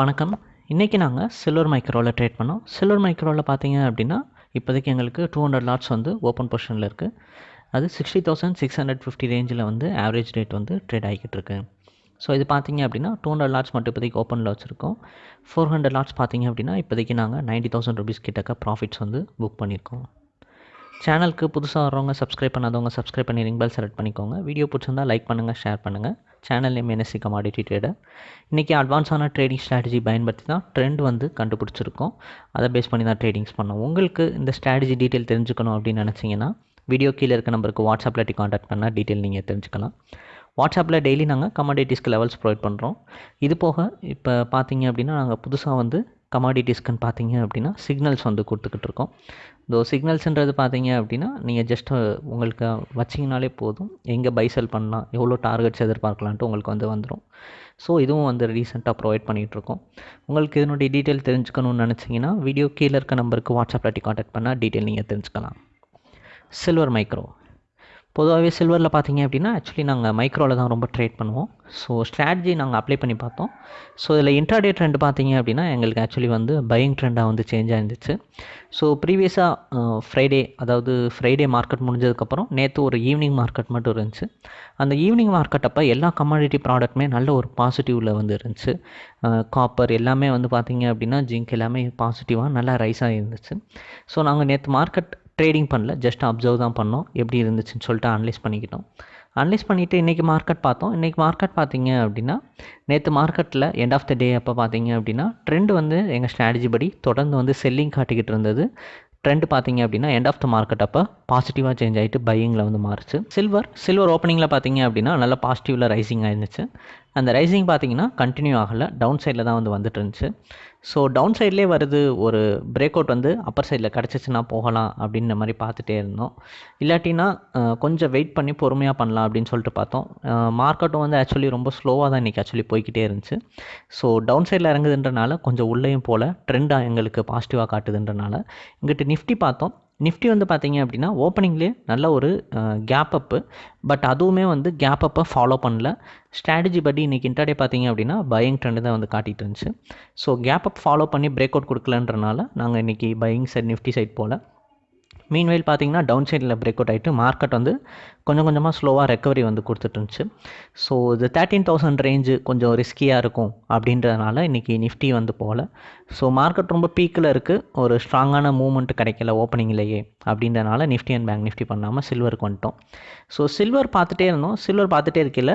வணக்கம். இன்றைக்கி நாங்கள் சில்வர் மைக்ரோவில் ட்ரேட் பண்ணோம். சில்வர் மைக்ரோவில் பார்த்தீங்க அப்படின்னா இப்போதைக்கு எங்களுக்கு டூ ஹண்ட்ரட் லாட்ஸ் வந்து ஓப்பன் பொசிஷனில் இருக்குது அது sixty thousand six hundred fifty ரேஞ்சில் வந்து ஆவரேஜ் ரேட் வந்து ட்ரேட் ஆகிக்கிட்டு இருக்கு. ஸோ இது பார்த்தீங்க அப்படின்னா டூ ஹண்ட்ரட் லாட்ஸ் மட்டும் இப்போதைக்கு ஓப்பனில் வச்சுருக்கோம். ஃபோர் ஹண்ட்ரட் லாட்ஸ் பார்த்தீங்க அப்படின்னா இப்போதைக்கு நாங்கள் நைன்ட்டி தௌசண்ட் ருபீஸ் கிட்டக்க ப்ராஃபிட்ஸ் வந்து புக் பண்ணியிருக்கோம் சேனலுக்கு புதுசாக வரவங்க சப்ஸ்கிரைப் பண்ணாதவங்க சப்ஸ்கிரைப் பண்ணி ரிங் பெல் செலக்ட் பண்ணிக்கோங்க. வீடியோ பிடிச்சிருந்தா லைக் பண்ணுங்கள் ஷேர் பண்ணுங்கள் channel name NSC commodity trader இன்றைக்கி அட்வான்ஸான ட்ரேடிங் ஸ்ட்ராட்டஜி பயன்படுத்தி தான் ட்ரெண்ட் வந்து கண்டுபிடிச்சிருக்கோம். அதை பேஸ் பண்ணி தான் ட்ரேடிங்ஸ் பண்ணோம். உங்களுக்கு இந்த ஸ்ட்ராட்டஜி டீட்டெயில் தெரிஞ்சுக்கணும் அப்படின்னு நினச்சிங்கன்னா வீடியோ கீழே இருக்க நம்பருக்கு வாட்ஸ்அப்பில் டி காண்டாக்ட் பண்ணால் டீட்டெயில் நீங்கள் தெரிஞ்சுக்கலாம். வாட்ஸ்அப்பில் டெய்லி நாங்கள் கமாடிட்டிஸ்க்கு லெவல்ஸ் ப்ரொவைட் பண்ணுறோம் இது போக இப்போ பார்த்தீங்க அப்படின்னா நாங்கள் புதுசாக வந்து கமாடிட்டிஸ்க்குன்னு பார்த்தீங்க அப்படின்னா சிக்னல்ஸ் வந்து கொடுத்துக்கிட்டு இருக்கோம் இந்த சிக்னல்ஸுன்றது பார்த்தீங்க அப்படின்னா நீங்கள் ஜஸ்ட்டு உங்களுக்கு வச்சிங்கனாலே போதும். எங்கே பைசல் பண்ணலாம் எவ்வளோ டார்கெட்ஸ் எதிர்பார்க்கலான்ட்டு உங்களுக்கு வந்து வந்துடும் ஸோ இதுவும் வந்து ரீசெண்டாக ப்ரொவைட் பண்ணிகிட்ருக்கோம் உங்களுக்கு இதனுடைய டீட்டெயில் தெரிஞ்சுக்கணும்னு நினச்சிங்கன்னா வீடியோ கீழே இருக்க நம்பருக்கு வாட்ஸ்அப்பில் டி காண்டாக்ட் பண்ணால் டீட்டெயில் நீங்கள் தெரிஞ்சுக்கலாம். சில்வர் மைக்ரோ பொதுவாகவே சில்வரில் பார்த்தீங்க அப்படின்னா ஆக்சுவலி நாங்கள் மைக்ரோவில் தான் ரொம்ப ட்ரேட் பண்ணுவோம். ஸோ ஸ்ட்ராட்டஜி நாங்கள் அப்ளை பண்ணி பார்த்தோம். ஸோ இதில் இன்ட்ராடே ட்ரெண்ட் பார்த்தீங்க அப்படின்னா எங்களுக்கு ஆக்சுவலி வந்து பையிங் ட்ரெண்டாக வந்து சேஞ்ச் ஆயிருந்துச்சு. ஸோ ப்ரீவியஸாக ஃப்ரைடே அதாவது ஃப்ரைடே மார்க்கெட் முடிஞ்சதுக்கப்புறம் நேற்று ஒரு ஈவினிங் மார்க்கெட் மட்டும் இருந்துச்சு. அந்த ஈவினிங் மார்க்கெட் அப்போ எல்லா கமாடிட்டி ப்ராடக்ட்டுமே நல்ல ஒரு பாசிட்டிவில் வந்து இருந்துச்சு. காப்பர் எல்லாமே வந்து பார்த்தீங்க அப்படின்னா ஜிங்க் எல்லாமே பாசிட்டிவாக நல்லா ரைஸ் ஆகிருந்துச்சு ஸோ நாங்கள் நேற்று மார்க்கெட் ட்ரேடிங் பண்ணல ஜஸ்ட் அப்சர்வ் தான் பண்ணோம். எப்படி இருந்துச்சுன்னு சொல்லிட்டு அனலைஸ் பண்ணிக்கிட்டோம். அனலைஸ் பண்ணிவிட்டு இன்றைக்கி மார்க்கெட் பார்த்தோம். இன்றைக்கி மார்க்கெட் பார்த்தீங்க அப்படின்னா நேற்று மார்க்கெட்டில் எண்ட் ஆஃப் த டே அப்போ பார்த்தீங்க அப்படின்னா ட்ரெண்ட் வந்து எங்கள் ஸ்ட்ராட்டஜி படி தொடர்ந்து வந்து செல்லிங் காட்டிக்கிட்டு இருந்தது. ட்ரெண்ட் பார்த்தீங்க அப்படின்னா எண்ட் ஆஃப் த மார்க்கெட் அப்போ பாசிட்டிவாக சேஞ்ச் ஆகிட்டு பையிங்கில் வந்து மாறுச்சு. சில்வர் சில்வர் ஓப்பனிங்கில் பார்த்தீங்க அப்படின்னா நல்லா பாசிட்டிவில் ரைசிங் ஆயிருந்துச்சு. அந்த ரைசிங் பார்த்தீங்கன்னா கண்டினியூ ஆகலை. டவுன் சைடில் தான் வந்து வந்துட்டு இருந்துச்சு ஸோ டவுன் சைட்லேயே வருது ஒரு பிரேக் அவுட் வந்து அப்பர் சைடில் கிடச்சிச்சின்னா போகலாம் அப்படின்ற மாதிரி பார்த்துட்டே இருந்தோம். இல்லாட்டினா கொஞ்சம் வெயிட் பண்ணி பொறுமையாக பண்ணலாம் அப்படின்னு சொல்லிட்டு பார்த்தோம். மார்க்கெட்டும் வந்து ஆக்சுவலி ரொம்ப ஸ்லோவாக தான் இன்றைக்கி ஆக்சுவலி போய்கிட்டே இருந்துச்சு. ஸோ டவுன் சைடில் இறங்குதுன்றனால கொஞ்சம் உள்ளேயும் போல் ட்ரெண்டாக எங்களுக்கு பாசிட்டிவாக காட்டுதுன்றனால இங்கிட்டு நிஃப்டி பார்த்தோம். நிஃப்டி வந்து பார்த்தீங்க அப்படின்னா ஓப்பனிங்லேயே நல்ல ஒரு கேப் அப்பு பட் அதுவுமே வந்து கேப் அப்பை ஃபாலோ பண்ணல. ஸ்ட்ராட்டஜி படி இன்றைக்கி இன்டர்டே பார்த்தீங்க அப்படின்னா பையிங் ட்ரெண்டு தான் வந்து காட்டிட்டு இருந்துச்சு. ஸோ கேப் அப் ஃபாலோ பண்ணி பிரேக் அவுட் கொடுக்கலன்றனால நாங்கள் இன்றைக்கி பையிங் சைட் நிஃப்டி சைட் போல். மீன்வெயில் பார்த்தீங்கன்னா டவுன் சைடில் பிரேக் அவுட் ஆகிட்டு மார்க்கெட் வந்து கொஞ்சம் கொஞ்சமாக ஸ்லோவாக ரெக்கவரி வந்து கொடுத்துட்டு இருந்துச்சு. ஸோ இது தேர்ட்டீன் தௌசண்ட் ரேஞ்சு கொஞ்சம் ரிஸ்கியாக இருக்கும் அப்படின்றதுனால இன்றைக்கி நிஃப்டி வந்து போகல. ஸோ மார்க்கெட் ரொம்ப பீக்கில் இருக்குது ஒரு ஸ்ட்ராங்கான மூவ்மெண்ட் கிடைக்கல ஓப்பனிங்லேயே அப்படின்றனால நிஃப்டி அண்ட் பேங்க் நிஃப்டி பண்ணாமல் சில்வருக்கு வந்துட்டோம். ஸோ சில்வர் பார்த்துட்டே இருந்தோம். சில்வர் பார்த்துட்டே இருக்கையில்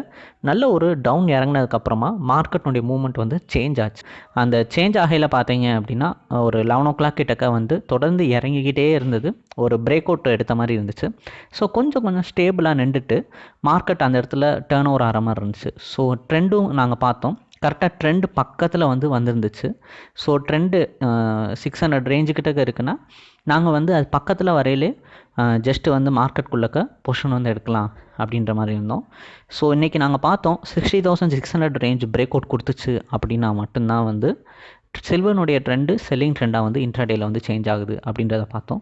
நல்ல ஒரு டவுன் இறங்கினதுக்கப்புறமா மார்க்கெட்னுடைய மூவ்மெண்ட் வந்து சேஞ்ச் ஆச்சு. அந்த சேஞ்ச் ஆகையில் பார்த்தீங்க அப்படின்னா ஒரு லெவன் ஓ கிளாக் கிட்டக்க வந்து தொடர்ந்து இறங்கிக்கிட்டே இருந்தது. ஒரு பிரேக் அவுட் எடுத்த மாதிரி இருந்துச்சு. ஸோ கொஞ்சம் கொஞ்சம் ஸ்டேபிளாக நின்றுட்டு மார்க்கெட் அந்த இடத்துல டேர்ன் ஓவர் ஆகிற மாதிரி இருந்துச்சு. ஸோ ட்ரெண்டும் நாங்கள் பார்த்தோம். கரெக்டாக ட்ரெண்டு பக்கத்தில் வந்து வந்திருந்துச்சு. ஸோ ட்ரெண்டு சிக்ஸ் ஹண்ட்ரட் ரேஞ்சுக்கிட்ட இருக்குன்னா நாங்கள் வந்து அது பக்கத்தில் வரையிலே ஜஸ்ட்டு வந்து மார்க்கெட்குள்ளக்க பொஷன் வந்து எடுக்கலாம் அப்படின்ற மாதிரி இருந்தோம். ஸோ இன்றைக்கி நாங்கள் பார்த்தோம் sixty thousand six hundred range break out கொடுத்துச்சு அப்படின்னா மட்டும்தான் வந்து சில்வனுடைய ட்ரெண்டு செல்லிங் ட்ரெண்டாக வந்து இன்ட்ராடேயில் வந்து சேஞ்ச் ஆகுது அப்படின்றத பார்த்தோம்.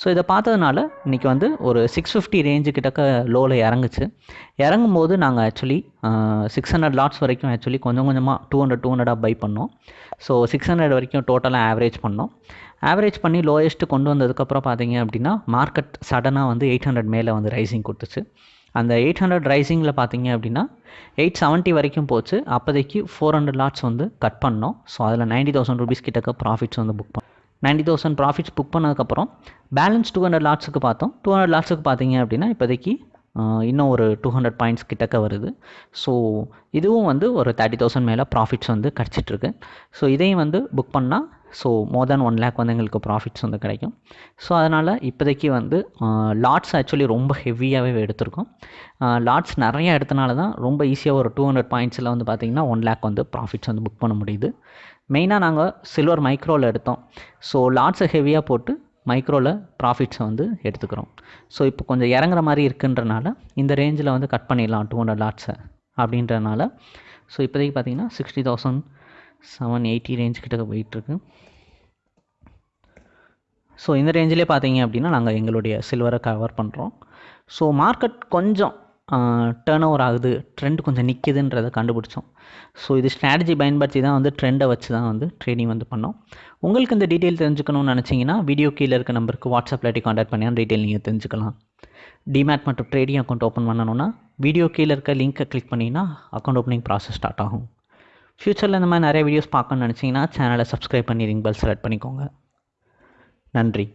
ஸோ இதை பார்த்ததுனால இன்றைக்கி வந்து ஒரு சிக்ஸ் ஃபிஃப்டி ரேஞ்சு கிட்டக்க லோவில் இறங்குச்சு. இறங்கும் போது நாங்கள் ஆக்சுவலி சிக்ஸ் ஹண்ட்ரட் லாட்ஸ் வரைக்கும் ஆக்சுவலி கொஞ்சம் கொஞ்சமாக டூ ஹண்ட்ரட் டூ ஹண்ட்ரடாக பை பண்ணோம். ஸோ சிக்ஸ் ஹண்ட்ரட் வரைக்கும் டோட்டலாக ஆவரேஜ் பண்ணோம். ஆவரேஜ் பண்ணி லோயஸ்ட்டு கொண்டு வந்ததுக்கப்புறம் பார்த்தீங்க அப்படின்னா மார்க்கெட் சடனாக வந்து எயிட் ஹண்ட்ரட் மேலே வந்து ரைசிங் கொடுத்துச்சு. அந்த எயிட் ஹண்ட்ரட் ரைசிங்கில் பார்த்தீங்க அப்படின்னா எயிட் செவன்ட்டி வரைக்கும் போச்சு. அப்போதைக்கு ஃபோர் ஹண்ட்ரட் லாட்ஸ் வந்து கட் பண்ணோம். ஸோ அதில் நைன்ட்டி தௌசண்ட் ருபீஸ் கிட்டக்க ப்ராஃபிட்ஸ் வந்து புக் பண்ணோம். நைன்ட்டி தௌசண்ட் ப்ராஃபிட்ஸ் புக் பண்ணதுக்கப்புறம் பேலன்ஸ் டூ ஹண்ட்ரட் லாட்ஸுக்கு பார்த்தோம். டூ ஹண்ட்ரட் லாட்ஸுக்கு பார்த்தீங்க அப்படின்னா இப்போதைக்கு இன்னும் ஒரு டூ ஹண்ட்ரட் பாயிண்ட்ஸ் கிட்டக்க வருது. ஸோ இதுவும் வந்து ஒரு தேர்ட்டி தௌசண்ட் மேலே ப்ராஃபிட்ஸ் வந்து கிடச்சிட்ருக்கு ஸோ இதையும் வந்து புக் பண்ணால் so more than one lakh வந்து எங்களுக்கு ப்ராஃபிட்ஸ் வந்து கிடைக்கும். ஸோ அதனால் இப்போதைக்கு வந்து லாட்ஸ் ஆக்சுவலி ரொம்ப ஹெவியாகவே எடுத்திருக்கோம். லாட்ஸ் நிறையா எடுத்தனால தான் ரொம்ப ஈஸியாக ஒரு டூ ஹண்ட்ரட் பாயிண்ட்ஸில் வந்து பார்த்திங்கன்னா ஒன் லேக் வந்து ப்ராஃபிட்ஸ் வந்து புக் பண்ண முடியுது. மெயினாக நாங்கள் சில்வர் மைக்ரோவில் எடுத்தோம். ஸோ லாட்ஸை ஹெவியாக போட்டு மைக்ரோவில் ப்ராஃபிட்ஸை வந்து எடுத்துக்கிறோம். ஸோ இப்போ கொஞ்சம் இறங்குற மாதிரி இருக்குன்றனால இந்த ரேஞ்சில் வந்து கட் பண்ணிடலாம் டூ ஹண்ட்ரட் லாட்ஸை அப்படின்றனால. ஸோ இப்போதைக்கு பார்த்தீங்கன்னா sixty thousand seven eighty range கிட்ட போயிட்டுருக்கு. ஸோ இந்த ரேஞ்சிலே பார்த்தீங்க அப்படின்னா நாங்கள் எங்களுடைய சில்வரை கவர் பண்ணுறோம் ஸோ மார்க்கெட் கொஞ்சம் டேர்ன் ஓவர் ஆகுது ட்ரெண்ட் கொஞ்சம் நிற்கிதுன்றதை கண்டுபிடிச்சோம். ஸோ இது ஸ்ட்ராட்டஜி பயன்படுத்தி தான் வந்து ட்ரெண்டை வச்சு தான் வந்து ட்ரேடிங் வந்து பண்ணோம். உங்களுக்கு இந்த டீட்டெயில் தெரிஞ்சுக்கணும்னு நினச்சிங்கன்னா வீடியோ கீழே இருக்க நம்பருக்கு வாட்ஸ்அப்பில் இல்லாட்டி காண்டாக்ட் பண்ணி டீட்டெயில் நீங்கள் தெரிஞ்சுக்கலாம். டிமேட் மற்றும் ட்ரேடிங் அக்கௌண்ட் ஓப்பன் பண்ணணும்னா வீடியோ கீழே இருக்க லிங்க்கை கிளிக் பண்ணிங்கன்னா அக்கௌண்ட் ஓப்பனிங் ப்ராசஸ் ஸ்டார்ட் ஆகும். ஃப்யூச்சரில் இந்த மாதிரி நிறைய வீடியோஸ் பார்க்கணும்னு நினச்சிங்கன்னா சேனலை சப்ஸ்கிரைப் பண்ணி ரிங் பெல் செலக்ட் பண்ணிக்கோங்க. நன்றி.